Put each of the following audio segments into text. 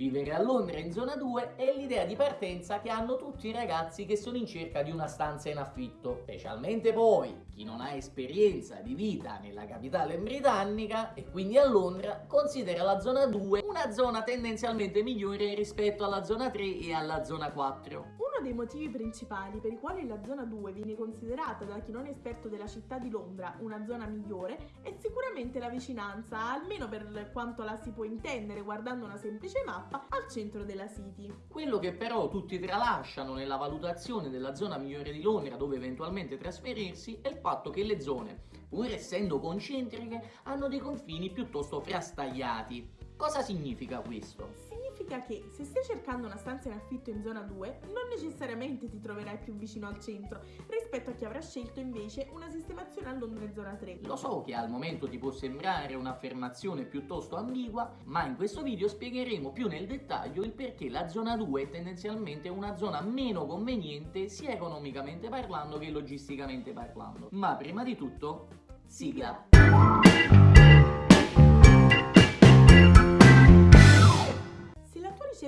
Vivere a Londra in zona 2 è l'idea di partenza che hanno tutti i ragazzi che sono in cerca di una stanza in affitto, specialmente poi chi non ha esperienza di vita nella capitale britannica e quindi a Londra considera la zona 2 una zona tendenzialmente migliore rispetto alla zona 3 e alla zona 4. Uno dei motivi principali per i quali la zona 2 viene considerata da chi non è esperto della città di Londra una zona migliore è sicuramente la vicinanza, almeno per quanto la si può intendere guardando una semplice mappa, al centro della City. Quello che però tutti tralasciano nella valutazione della zona migliore di Londra dove eventualmente trasferirsi è il fatto che le zone, pur essendo concentriche, hanno dei confini piuttosto frastagliati. Cosa significa questo? significa che se stai cercando una stanza in affitto in zona 2, non necessariamente ti troverai più vicino al centro rispetto a chi avrà scelto invece una sistemazione a Londra zona 3. Lo so che al momento ti può sembrare un'affermazione piuttosto ambigua, ma in questo video spiegheremo più nel dettaglio il perché la zona 2 è tendenzialmente una zona meno conveniente sia economicamente parlando che logisticamente parlando. Ma prima di tutto, sigla!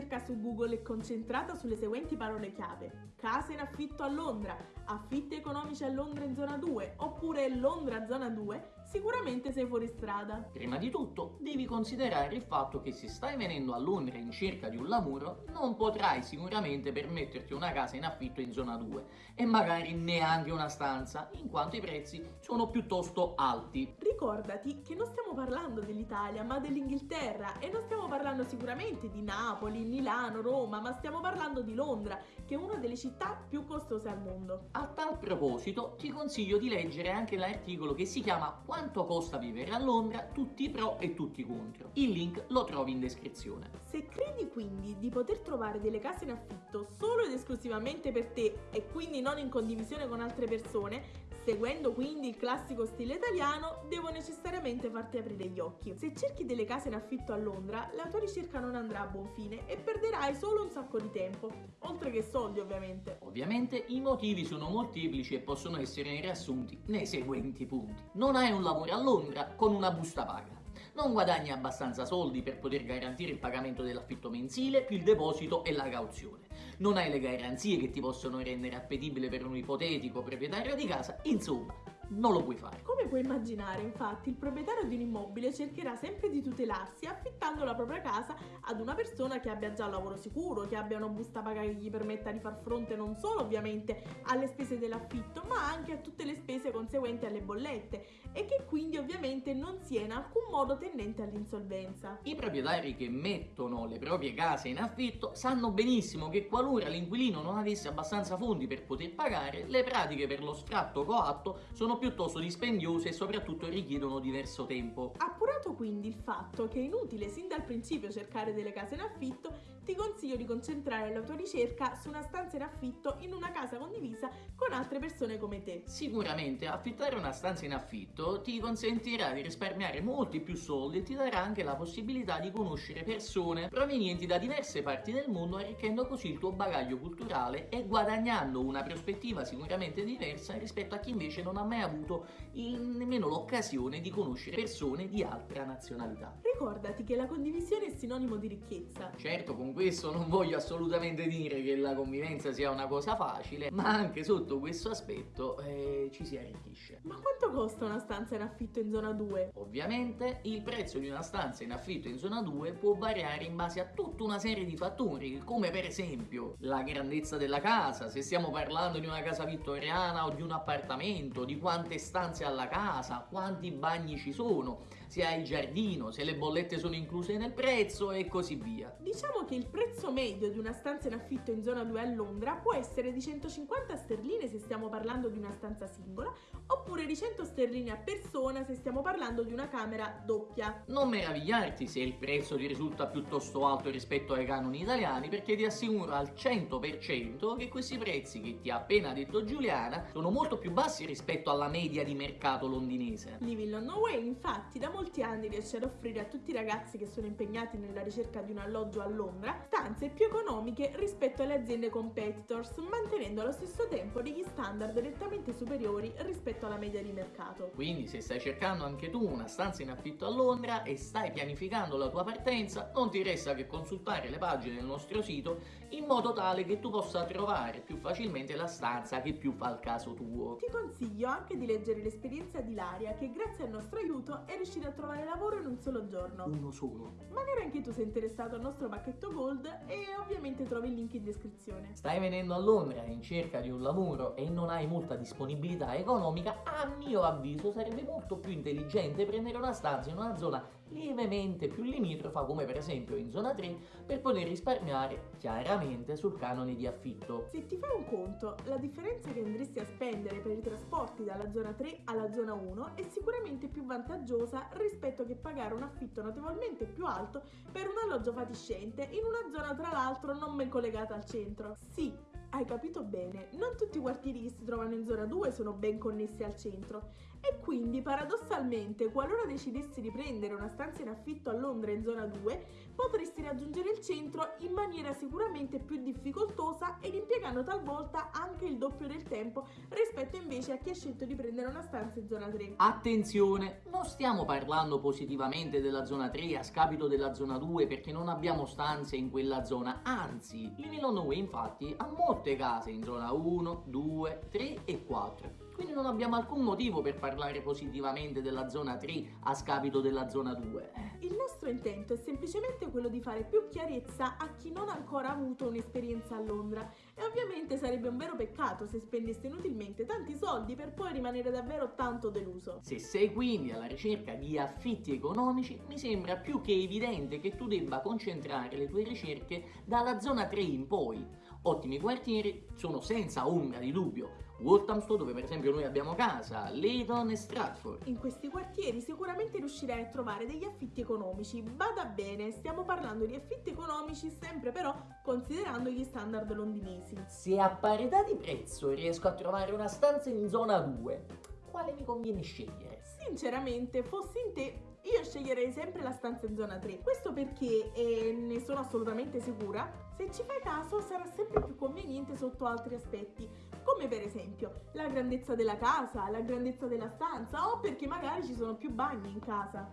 Ricerca su Google è concentrata sulle seguenti parole chiave. Casa in affitto a Londra, affitti economici a Londra in zona 2 oppure Londra zona 2, sicuramente sei fuori strada. Prima di tutto devi considerare il fatto che se stai venendo a Londra in cerca di un lavoro non potrai sicuramente permetterti una casa in affitto in zona 2 e magari neanche una stanza in quanto i prezzi sono piuttosto alti. Ricordati che non stiamo parlando dell'Italia ma dell'Inghilterra e non stiamo parlando sicuramente di Napoli, Milano, Roma ma stiamo parlando di Londra che è una delle città più costose al mondo. A tal proposito ti consiglio di leggere anche l'articolo che si chiama quanto costa vivere a Londra, tutti i pro e tutti i contro. Il link lo trovi in descrizione. Se credi quindi di poter trovare delle case in affitto solo ed esclusivamente per te e quindi non in condivisione con altre persone, Seguendo quindi il classico stile italiano, devo necessariamente farti aprire gli occhi. Se cerchi delle case in affitto a Londra, la tua ricerca non andrà a buon fine e perderai solo un sacco di tempo, oltre che soldi ovviamente. Ovviamente i motivi sono molteplici e possono essere riassunti nei seguenti punti. Non hai un lavoro a Londra con una busta paga non guadagni abbastanza soldi per poter garantire il pagamento dell'affitto mensile più il deposito e la cauzione. Non hai le garanzie che ti possono rendere appetibile per un ipotetico proprietario di casa, insomma, non lo puoi fare. Come puoi immaginare, infatti, il proprietario di un immobile cercherà sempre di tutelarsi affittando la propria casa ad una persona che abbia già un lavoro sicuro, che abbia una busta paga che gli permetta di far fronte non solo ovviamente alle spese dell'affitto, ma anche a tutte le spese conseguenti alle bollette e che quindi ovviamente non sia in alcun modo tendente all'insolvenza. I proprietari che mettono le proprie case in affitto sanno benissimo che qualora l'inquilino non avesse abbastanza fondi per poter pagare, le pratiche per lo sfratto coatto sono piuttosto dispendiose e soprattutto richiedono diverso tempo. Appurato quindi il fatto che è inutile sin dal principio cercare delle case in affitto, ti consiglio di concentrare la tua ricerca su una stanza in affitto in una casa condivisa con altre persone come te. Sicuramente affittare una stanza in affitto ti consentirà di risparmiare molti più soldi e ti darà anche la possibilità di conoscere persone provenienti da diverse parti del mondo arricchendo così il tuo bagaglio culturale e guadagnando una prospettiva sicuramente diversa rispetto a chi invece non ha mai avuto avuto nemmeno l'occasione di conoscere persone di altra nazionalità. Ricordati che la condivisione è sinonimo di ricchezza. Certo, con questo non voglio assolutamente dire che la convivenza sia una cosa facile, ma anche sotto questo aspetto eh, ci si arricchisce. Ma quanto costa una stanza in affitto in zona 2? Ovviamente il prezzo di una stanza in affitto in zona 2 può variare in base a tutta una serie di fattori, come per esempio la grandezza della casa, se stiamo parlando di una casa vittoriana o di un appartamento, di quante stanze alla casa, quanti bagni ci sono, se hai il giardino, se le bollette sono incluse nel prezzo e così via. Diciamo che il prezzo medio di una stanza in affitto in zona 2 a Londra può essere di 150 sterline se stiamo parlando di una stanza singola, oppure di 100 sterline a persona se stiamo parlando di una camera doppia. Non meravigliarti se il prezzo ti risulta piuttosto alto rispetto ai canoni italiani perché ti assicuro al 100% che questi prezzi che ti ha appena detto Giuliana sono molto più bassi rispetto alla media di mercato londinese. Living on No Way infatti da molti molti anni riesce ad offrire a tutti i ragazzi che sono impegnati nella ricerca di un alloggio a Londra stanze più economiche rispetto alle aziende competitors, mantenendo allo stesso tempo degli standard nettamente superiori rispetto alla media di mercato. Quindi se stai cercando anche tu una stanza in affitto a Londra e stai pianificando la tua partenza, non ti resta che consultare le pagine del nostro sito in modo tale che tu possa trovare più facilmente la stanza che più fa il caso tuo. Ti consiglio anche di leggere l'esperienza di Laria che grazie al nostro aiuto è riuscita a trovare lavoro in un solo giorno. Uno solo. Magari anche tu sei interessato al nostro pacchetto Gold e ovviamente trovi il link in descrizione. Stai venendo a Londra in cerca di un lavoro e non hai molta disponibilità economica, a mio avviso sarebbe molto più intelligente prendere una stanza in una zona lievemente più limitrofa come per esempio in zona 3 per poter risparmiare chiaramente sul canone di affitto. Se ti fai un conto, la differenza che andresti a spendere per i trasporti dalla zona 3 alla zona 1 è sicuramente più vantaggiosa rispetto che pagare un affitto notevolmente più alto per un alloggio fatiscente in una zona tra l'altro non ben collegata al centro. Sì, hai capito bene, non tutti i quartieri che si trovano in zona 2 sono ben connessi al centro e quindi paradossalmente qualora decidessi di prendere una stanza in affitto a Londra in zona 2 potresti raggiungere il centro in maniera sicuramente più difficoltosa ed impiegando talvolta anche il doppio del tempo rispetto invece a chi ha scelto di prendere una stanza in zona 3. Attenzione, non stiamo parlando positivamente della zona 3 a scapito della zona 2 perché non abbiamo stanze in quella zona, anzi il Milano Way infatti ha molte case in zona 1, 2, 3 e 4 quindi non abbiamo alcun motivo per parlare positivamente della zona 3 a scapito della zona 2. Il nostro intento è semplicemente quello di fare più chiarezza a chi non ha ancora avuto un'esperienza a Londra e ovviamente sarebbe un vero peccato se spendeste inutilmente tanti soldi per poi rimanere davvero tanto deluso. Se sei quindi alla ricerca di affitti economici, mi sembra più che evidente che tu debba concentrare le tue ricerche dalla zona 3 in poi. Ottimi quartieri sono senza ombra di dubbio Walthamstow dove per esempio noi abbiamo casa, Leyton e Stratford. In questi quartieri sicuramente riuscirai a trovare degli affitti economici. Bada bene, stiamo parlando di affitti economici sempre però considerando gli standard londinesi. Se a parità di prezzo riesco a trovare una stanza in zona 2, quale mi conviene scegliere? Sinceramente, fossi in te, io sceglierei sempre la stanza in zona 3. Questo perché, e ne sono assolutamente sicura, se ci fai caso sarà sempre più conveniente sotto altri aspetti, come per esempio la grandezza della casa, la grandezza della stanza o perché magari ci sono più bagni in casa.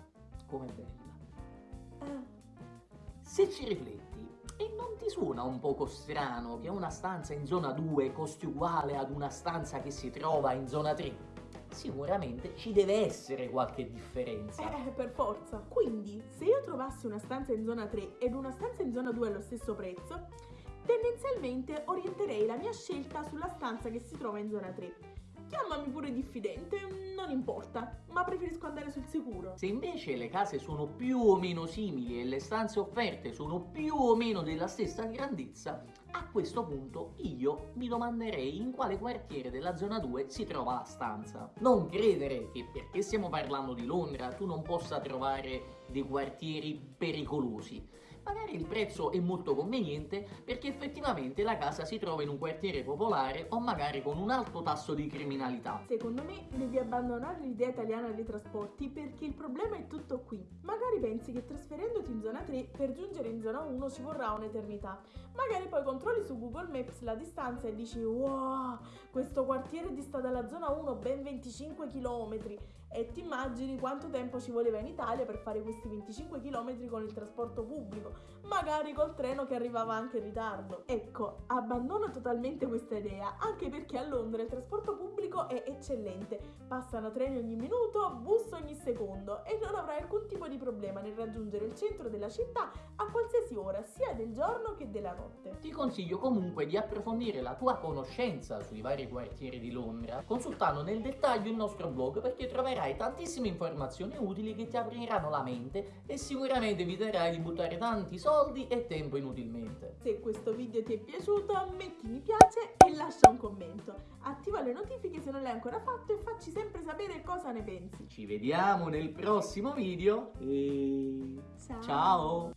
Come bella. Eh. Se ci rifletti, e non ti suona un poco strano che una stanza in zona 2 costi uguale ad una stanza che si trova in zona 3? Sicuramente ci deve essere qualche differenza. Eh, per forza. Quindi, se io trovassi una stanza in zona 3 ed una stanza in zona 2 allo stesso prezzo, tendenzialmente orienterei la mia scelta sulla stanza che si trova in zona 3 Chiamami pure diffidente, non importa, ma preferisco andare sul sicuro. Se invece le case sono più o meno simili e le stanze offerte sono più o meno della stessa grandezza, a questo punto io mi domanderei in quale quartiere della zona 2 si trova la stanza. Non credere che perché stiamo parlando di Londra tu non possa trovare dei quartieri pericolosi magari il prezzo è molto conveniente perché effettivamente la casa si trova in un quartiere popolare o magari con un alto tasso di criminalità. Secondo me devi abbandonare l'idea italiana dei trasporti perché il problema è tutto qui. Magari pensi che trasferendoti in zona 3 per giungere in zona 1 ci vorrà un'eternità. Magari poi controlli su Google Maps la distanza e dici wow, questo quartiere dista dalla zona 1 ben 25 km e ti immagini quanto tempo ci voleva in Italia per fare questi 25 km con il trasporto pubblico, magari col treno che arrivava anche in ritardo. Ecco, abbandono totalmente questa idea, anche perché a Londra il trasporto pubblico è eccellente, passano treni ogni minuto, bus ogni secondo e non avrai alcun tipo di problema nel raggiungere il centro della città a qualsiasi ora, sia del giorno che della notte. Ti consiglio comunque di approfondire la tua conoscenza sui vari quartieri di Londra, consultando nel dettaglio il nostro blog perché troverai troverai tantissime informazioni utili che ti apriranno la mente e sicuramente eviterai di buttare tanti soldi e tempo inutilmente. Se questo video ti è piaciuto metti mi piace e lascia un commento. Attiva le notifiche se non l'hai ancora fatto e facci sempre sapere cosa ne pensi. Ci vediamo nel prossimo video e ciao! ciao.